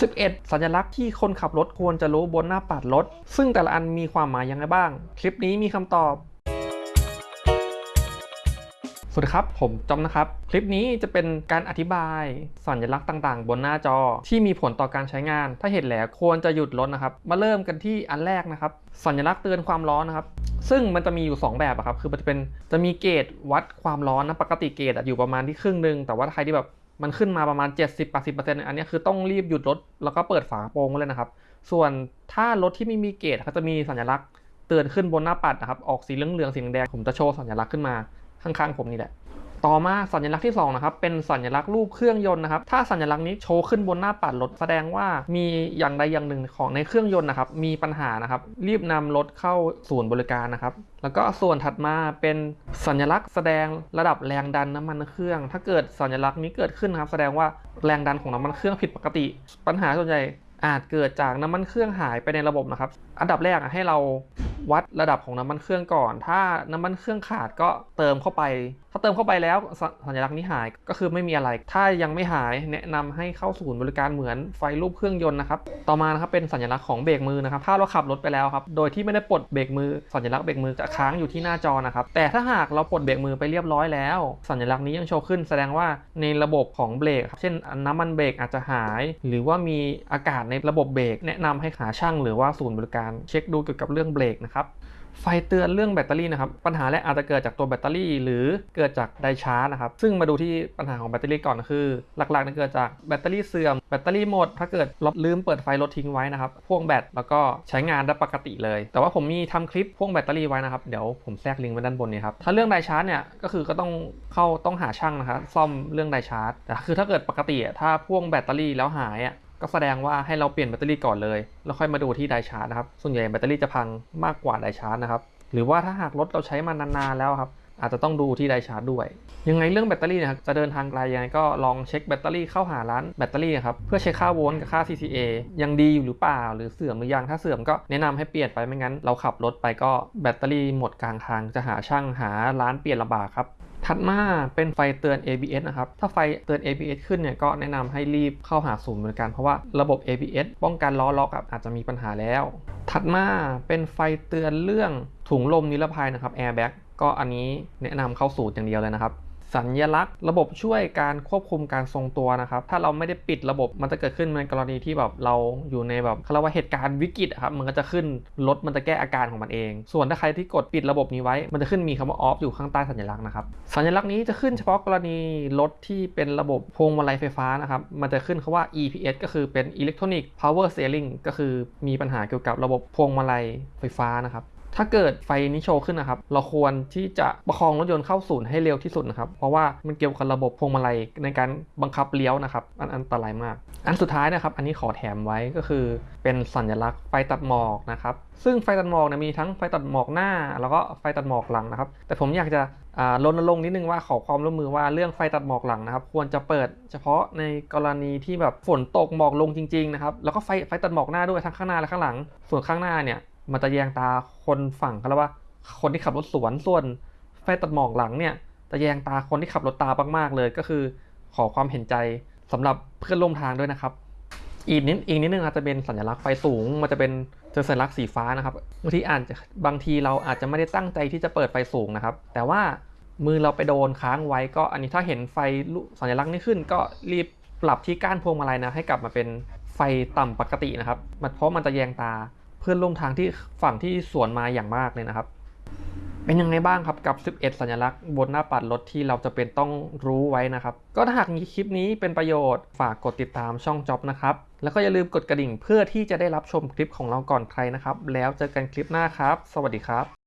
11 สัญลักษณ์ที่คนขับรถควรจะรู้บนหน้าปัดรถ ซึ่งแต่ละอันมีความหมายยังไงบ้าง คลิปนี้มีคำตอบสวัสดีครับ ผมจอมนะครับ คลิปนี้จะเป็นการอธิบาย สัญลักษณ์ต่างๆ บนหน้าจอที่มีผลต่อการใช้งาน ถ้าเห็นแล้วควรจะหยุดรถนะครับ มาเริ่มกันที่อันแรกนะครับ สัญลักษณ์เตือนความร้อนนะครับ ซึ่งมันจะมีอยู่ 2 แบบครับ คือมันจะเป็นจะมีเกจวัดความร้อนนะ ปกติเกจอยู่ประมาณที่ครึ่งหนึ่งแต่ว่าใครที่แบบ มันขึ้นมาประมาณ 70-80%อันนี้คือต้องรีบหยุดรถแล้วก็เปิดฝากระโปรงเลยนะครับ ส่วนถ้ารถที่ไม่มีเกตเขาจะมีสัญลักษณ์เตือนขึ้นบนหน้าปัดนะครับ ออกสีเหลืองๆสีแดงผมจะโชว์สัญลักษณ์ขึ้นมาข้างๆผมนี่แหละ ต่อมาสัญลักษณ์ที่2นะครับเป็นสัญลักษณ์รูปเครื่องยนต์นะครับถ้าสัญลักษณ์นี้โชว์ขึ้นบนหน้าปัดรถแสดงว่ามีอย่างใดอย่างหนึ่งของในเครื่องยนต์นะครับมีปัญหานะครับรีบนำรถเข้าศูนย์บริการนะครับแล้วก็ส่วนถัดมาเป็นสัญลักษณ์แสดงระดับแรงดันน้ำมันเครื่อง ถ้าเกิดสัญลักษณ์นี้เกิดขึ้นนะครับ แสดงว่าแรงดันของน้ำมันเครื่องผิดปกติ ปัญหาส่วนใหญ่อาจเกิดจากน้ำมันเครื่องหายไปในระบบนะครับ อันดับแรกให้เรา วัดระดับของน้ำมันเครื่องก่อน ถ้าน้ำมันเครื่องขาดก็เติมเข้าไป ถ้าเติมเข้าไปแล้วสัญลักษณ์นี้หายก็คือไม่มีอะไร ถ้ายังไม่หายแนะนำให้เข้าศูนย์บริการเหมือนไฟรูปเครื่องยนต์นะครับ ต่อมานะครับเป็นสัญลักษณ์ของเบรกมือนะครับ ถ้าเราขับรถไปแล้วครับ โดยที่ไม่ได้ปลดเบรกมือ สัญลักษณ์เบรกมือจะค้างอยู่ที่หน้าจอนะครับ แต่ถ้าหากเราปลดเบรกมือไปเรียบร้อยแล้ว สัญลักษณ์นี้ยังโชว์ขึ้น แสดงว่าในระบบของเบรกครับ เช่นน้ำมันเบรกอาจจะหาย หรือว่ามีอากาศในระบบเบรกแนะนำให้หาช่างหรือว่าศูนย์บริการเช็คดูเกี่ยวกับเรื่องเบรกนะครับไฟเตือนเรื่องแบตเตอรี่นะครับ ปัญหาแรกอาจจะเกิดจากตัวแบตเตอรี่ หรือเกิดจากไดชาร์จนะครับ ซึ่งมาดูที่ปัญหาของแบตเตอรี่ก่อนคือ หลักๆจะเกิดจากแบตเตอรี่เสื่อมแบตเตอรี่หมด ถ้าเกิดลืมเปิดไฟรถทิ้งไว้นะครับพ่วงแบตแล้วก็ใช้งานได้ปกติเลย แต่ว่าผมมีทำคลิปพ่วงแบตเตอรี่ไว้นะครับ เดี๋ยวผมแทรกลิงก์ไว้ด้านบนนี้ครับถ้าเรื่องไดชาร์จเนี่ยก็คือก็ต้องเข้าต้องหาช่างนะครับซ่อมเรื่องไดชาร์จแต่คือถ้าเกิดปกติถ้าพ่วงแบตเตอรี่แล้วหายอะ ก็แสดงว่าให้เราเปลี่ยนแบตเตอรี่ก่อนเลย แล้วค่อยมาดูที่ไดชาร์จนะครับ ส่วนใหญ่แบตเตอรี่จะพังมากกว่าไดชาร์จนะครับ หรือว่าถ้าหากรถเราใช้มานานๆแล้วครับ อาจจะต้องดูที่ไดชาร์จด้วย ยังไงเรื่องแบตเตอรี่นะครับ จะเดินทางไกลยังไงก็ลองเช็คแบตเตอรี่เข้าหาร้านแบตเตอรี่ครับ เพื่อเช็คค่าโวลต์กับค่า CCA ยังดีอยู่หรือเปล่า หรือเสื่อมหรือยัง ถ้าเสื่อมก็แนะนำให้เปลี่ยนไป ไม่งั้นเราขับรถไปก็แบตเตอรี่หมดกลางทาง จะหาช่างหาร้านเปลี่ยนลำบากครับ ถัดมาเป็นไฟเตือน ABS นะครับ ถ้าไฟเตือน ABS ขึ้นเนี่ยก็แนะนำให้รีบเข้าหาศูนย์บริการเพราะว่าระบบ ABS ป้องกันล้อล็อกอะอาจจะมีปัญหาแล้ว ถัดมาเป็นไฟเตือนเรื่องถุงลมนิรภัยนะครับ Airbag ก็อันนี้แนะนำเข้าศูนย์อย่างเดียวเลยนะครับ สัญลักษณ์ ระบบช่วยการควบคุมการทรงตัวนะครับ ถ้าเราไม่ได้ปิดระบบมันจะเกิดขึ้นในกรณีที่แบบเราอยู่ในแบบเขาเรียกว่าเหตุการณ์วิกฤตครับ มันก็จะขึ้นรถมันจะแก้อาการของมันเอง ส่วนถ้าใครที่กดปิดระบบนี้ไว้ มันจะขึ้นมีคำว่า off อยู่ข้างใต้สัญลักษณ์นะครับ สัญลักษณ์นี้จะขึ้นเฉพาะกรณีรถที่เป็นระบบพวงมาลัยไฟฟ้านะครับ มันจะขึ้นคาว่า EPS ก็คือเป็น Electronic Power Steering ก็คือมีปัญหาเกี่ยวกับระบบพวงมาลัยไฟฟ้านะครับ ถ้าเกิดไฟนี้โชว์ขึ้นนะครับ เราควรที่จะประคองรถยนต์เข้าศูนย์ให้เร็วที่สุดนะครับ เพราะว่ามันเกี่ยวกับระบบพวงมาลัยในการบังคับเลี้ยวนะครับ อันอันตรายมาก อันสุดท้ายนะครับ อันนี้ขอแถมไว้ก็คือเป็นสัญลักษณ์ไฟตัดหมอกนะครับ ซึ่งไฟตัดหมอกเนี่ยมีทั้งไฟตัดหมอกหน้า แล้วก็ไฟตัดหมอกหลังนะครับ แต่ผมอยากจะอ่ารณรงนิดนึงว่าขอความร่วมมือว่าเรื่องไฟตัดหมอกหลังนะครับ ควรจะเปิดเฉพาะในกรณีที่แบบฝนตกหมอกลงจริงๆนะครับแล้วก็ไฟไฟตัดหมอกหน้าด้วยทั้งข้างหน้าและข้างหลัง ส่วนข้างหน้าเนี่ย มันจะแยงตาคนฝั่งเขาเรียกว่า คนที่ขับรถสวนส่วนไฟตัดหมอกหลังเนี่ยจะแยงตาคนที่ขับรถตามากๆเลยก็คือ ขอความเห็นใจสำหรับเพื่อนร่วมทางด้วยนะครับ อีกนิดอีกนิดนึงอาจจะเป็นสัญลักษณ์ไฟสูง มันจะเป็นเจอสัญลักษณ์สีฟ้านะครับบางทีอาจจะบางทีเราอาจจะไม่ได้ตั้งใจที่จะเปิดไฟสูงนะครับ แต่ว่ามือเราไปโดนค้างไว้ก็อันนี้ถ้าเห็นไฟสัญลักษณ์นี้ขึ้น ก็รีบปรับที่ก้านพวงมาลัยนะให้กลับมาเป็นไฟต่ำปกตินะครับเพราะมันจะแยงตา พื่อนร่วมทางที่ฝั่งที่สวนมาอย่างมากเลยนะครับ เป็นยังไงบ้างครับกับ 11 สัญลักษณ์บนหน้าปัดรถที่เราจะเป็นต้องรู้ไว้นะครับ ก็ถ้าหากมีคลิปนี้เป็นประโยชน์ฝากกดติดตามช่องจ็อบนะครับ แล้วก็อย่าลืมกดกระดิ่งเพื่อที่จะได้รับชมคลิปของเราก่อนใครนะครับ แล้วเจอกันคลิปหน้าครับ สวัสดีครับ